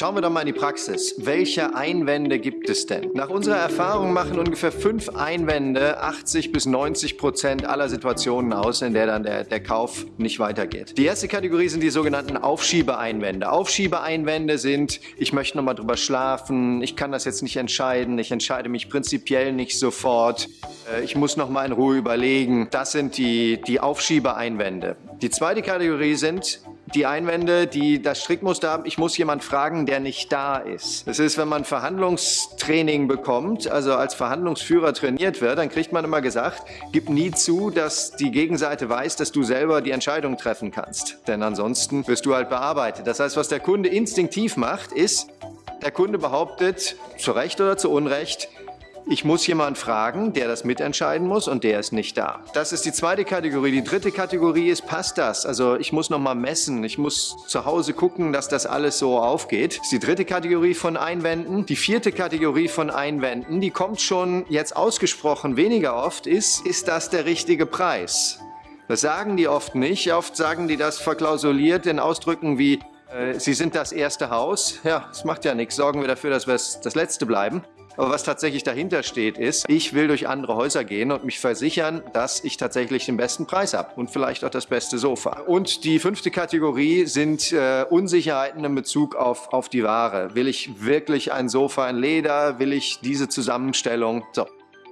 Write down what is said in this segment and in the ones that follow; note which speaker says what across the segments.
Speaker 1: Schauen wir doch mal in die Praxis. Welche Einwände gibt es denn? Nach unserer Erfahrung machen ungefähr fünf Einwände 80 bis 90 Prozent aller Situationen aus, in der dann der, der Kauf nicht weitergeht. Die erste Kategorie sind die sogenannten Aufschiebeeinwände. Aufschiebeeinwände sind, ich möchte noch mal drüber schlafen, ich kann das jetzt nicht entscheiden, ich entscheide mich prinzipiell nicht sofort, äh, ich muss noch mal in Ruhe überlegen. Das sind die, die Aufschiebeeinwände. Die zweite Kategorie sind die Einwände, die das Strickmuster haben, ich muss jemand fragen, der nicht da ist. Das ist, wenn man Verhandlungstraining bekommt, also als Verhandlungsführer trainiert wird, dann kriegt man immer gesagt, gib nie zu, dass die Gegenseite weiß, dass du selber die Entscheidung treffen kannst. Denn ansonsten wirst du halt bearbeitet. Das heißt, was der Kunde instinktiv macht, ist, der Kunde behauptet, zu Recht oder zu Unrecht, ich muss jemanden fragen, der das mitentscheiden muss und der ist nicht da. Das ist die zweite Kategorie. Die dritte Kategorie ist, passt das? Also ich muss nochmal messen. Ich muss zu Hause gucken, dass das alles so aufgeht. Das ist die dritte Kategorie von Einwänden. Die vierte Kategorie von Einwänden, die kommt schon jetzt ausgesprochen weniger oft, ist, ist das der richtige Preis? Das sagen die oft nicht. Oft sagen die das verklausuliert in Ausdrücken wie, äh, Sie sind das erste Haus. Ja, das macht ja nichts. Sorgen wir dafür, dass wir das letzte bleiben. Aber was tatsächlich dahinter steht, ist, ich will durch andere Häuser gehen und mich versichern, dass ich tatsächlich den besten Preis habe und vielleicht auch das beste Sofa. Und die fünfte Kategorie sind äh, Unsicherheiten in Bezug auf, auf die Ware. Will ich wirklich ein Sofa in Leder? Will ich diese Zusammenstellung? So.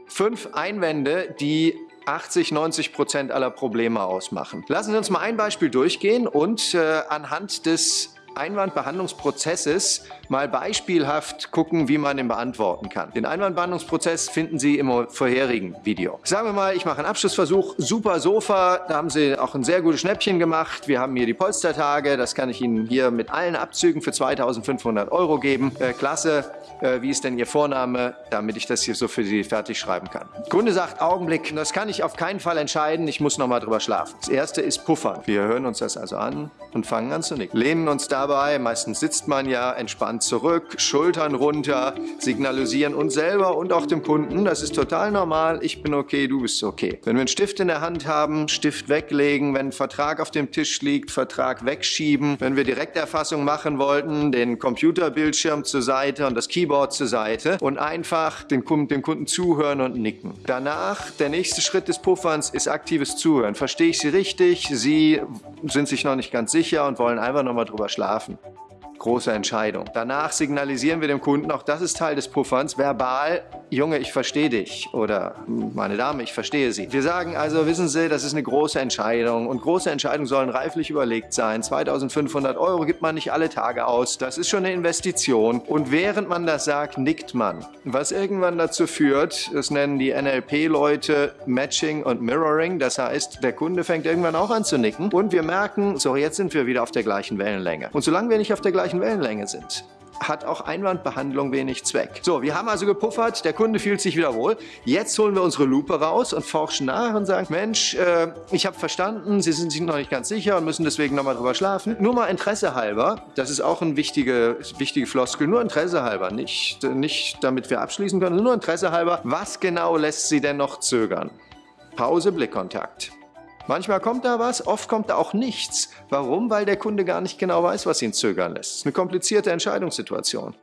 Speaker 1: Fünf Einwände, die 80, 90 Prozent aller Probleme ausmachen. Lassen Sie uns mal ein Beispiel durchgehen und äh, anhand des Einwandbehandlungsprozesses mal beispielhaft gucken, wie man ihn beantworten kann. Den Einwandbehandlungsprozess finden Sie im vorherigen Video. Sagen wir mal, ich mache einen Abschlussversuch, super Sofa, da haben Sie auch ein sehr gutes Schnäppchen gemacht. Wir haben hier die Polstertage, das kann ich Ihnen hier mit allen Abzügen für 2500 Euro geben. Äh, klasse, äh, wie ist denn Ihr Vorname, damit ich das hier so für Sie fertig schreiben kann. Kunde sagt, Augenblick, das kann ich auf keinen Fall entscheiden, ich muss noch mal drüber schlafen. Das erste ist Puffern. Wir hören uns das also an und fangen an zu nicken. Lehnen uns dabei, meistens sitzt man ja entspannt zurück, Schultern runter, signalisieren uns selber und auch dem Kunden, das ist total normal, ich bin okay, du bist okay. Wenn wir einen Stift in der Hand haben, Stift weglegen, wenn ein Vertrag auf dem Tisch liegt, Vertrag wegschieben, wenn wir Direkterfassung machen wollten, den Computerbildschirm zur Seite und das Keyboard zur Seite und einfach dem Kunden, dem Kunden zuhören und nicken. Danach, der nächste Schritt des Pufferns ist aktives Zuhören. Verstehe ich Sie richtig? Sie sind sich noch nicht ganz sicher und wollen einfach nochmal drüber schlafen große Entscheidung. Danach signalisieren wir dem Kunden, auch das ist Teil des Pufferns, verbal, Junge, ich verstehe dich oder meine Dame, ich verstehe Sie. Wir sagen also, wissen Sie, das ist eine große Entscheidung und große Entscheidungen sollen reiflich überlegt sein. 2500 Euro gibt man nicht alle Tage aus, das ist schon eine Investition und während man das sagt, nickt man. Was irgendwann dazu führt, das nennen die NLP-Leute Matching und Mirroring, das heißt, der Kunde fängt irgendwann auch an zu nicken und wir merken, so jetzt sind wir wieder auf der gleichen Wellenlänge. Und solange wir nicht auf der gleichen Wellenlänge sind hat auch Einwandbehandlung wenig Zweck. So, wir haben also gepuffert, der Kunde fühlt sich wieder wohl. Jetzt holen wir unsere Lupe raus und forschen nach und sagen, Mensch, äh, ich habe verstanden, Sie sind sich noch nicht ganz sicher und müssen deswegen nochmal drüber schlafen. Nur mal Interesse halber, das ist auch eine wichtige, wichtige Floskel, nur Interesse halber, nicht, nicht damit wir abschließen können, nur Interesse halber, was genau lässt Sie denn noch zögern? Pause, Blickkontakt. Manchmal kommt da was, oft kommt da auch nichts. Warum? Weil der Kunde gar nicht genau weiß, was ihn zögern lässt. Das ist eine komplizierte Entscheidungssituation.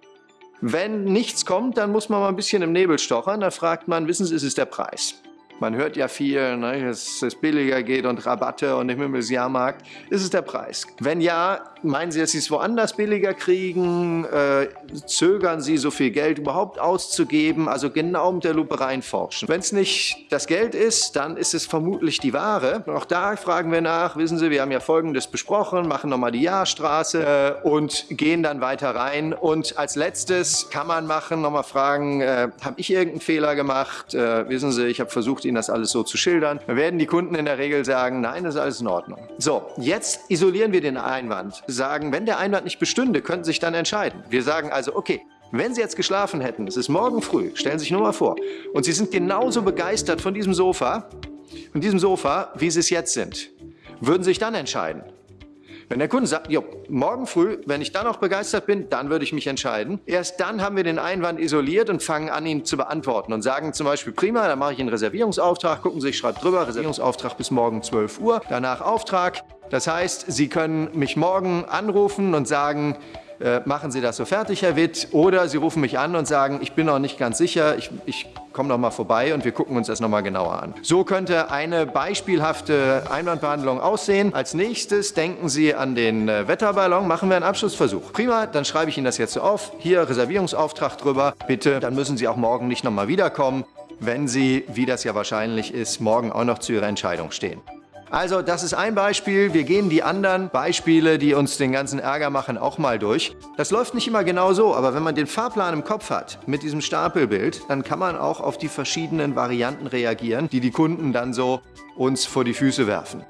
Speaker 1: Wenn nichts kommt, dann muss man mal ein bisschen im Nebel stochern. Da fragt man, wissen Sie, ist es der Preis? Man hört ja viel, ne, dass es billiger geht und Rabatte und im Himmelsjahrmarkt. Ist es der Preis? Wenn ja, meinen Sie, dass Sie es woanders billiger kriegen? Äh, zögern Sie, so viel Geld überhaupt auszugeben? Also genau mit der Lupe reinforschen. Wenn es nicht das Geld ist, dann ist es vermutlich die Ware. Auch da fragen wir nach. Wissen Sie, wir haben ja Folgendes besprochen, machen nochmal die Jahrstraße äh, und gehen dann weiter rein. Und als letztes kann man machen, nochmal fragen, äh, habe ich irgendeinen Fehler gemacht? Äh, wissen Sie, ich habe versucht, Ihnen das alles so zu schildern. Dann werden die Kunden in der Regel sagen, nein, das ist alles in Ordnung. So, jetzt isolieren wir den Einwand. Sagen, wenn der Einwand nicht bestünde, könnten Sie sich dann entscheiden. Wir sagen also, okay, wenn Sie jetzt geschlafen hätten, es ist morgen früh, stellen Sie sich nur mal vor, und Sie sind genauso begeistert von diesem Sofa, von diesem Sofa, wie Sie es jetzt sind, würden Sie sich dann entscheiden? Wenn der Kunde sagt, jo, morgen früh, wenn ich dann noch begeistert bin, dann würde ich mich entscheiden. Erst dann haben wir den Einwand isoliert und fangen an, ihn zu beantworten und sagen zum Beispiel, prima, dann mache ich einen Reservierungsauftrag, gucken Sie, ich schreibe drüber, Reservierungsauftrag bis morgen 12 Uhr, danach Auftrag. Das heißt, Sie können mich morgen anrufen und sagen, machen Sie das so fertig, Herr Witt, oder Sie rufen mich an und sagen, ich bin noch nicht ganz sicher, ich, ich komme noch mal vorbei und wir gucken uns das noch mal genauer an. So könnte eine beispielhafte Einwandbehandlung aussehen. Als nächstes denken Sie an den äh, Wetterballon, machen wir einen Abschlussversuch. Prima, dann schreibe ich Ihnen das jetzt so auf. Hier Reservierungsauftrag drüber, bitte. Dann müssen Sie auch morgen nicht noch mal wiederkommen, wenn Sie, wie das ja wahrscheinlich ist, morgen auch noch zu Ihrer Entscheidung stehen. Also das ist ein Beispiel. Wir gehen die anderen Beispiele, die uns den ganzen Ärger machen, auch mal durch. Das läuft nicht immer genau so, aber wenn man den Fahrplan im Kopf hat mit diesem Stapelbild, dann kann man auch auf die verschiedenen Varianten reagieren, die die Kunden dann so uns vor die Füße werfen.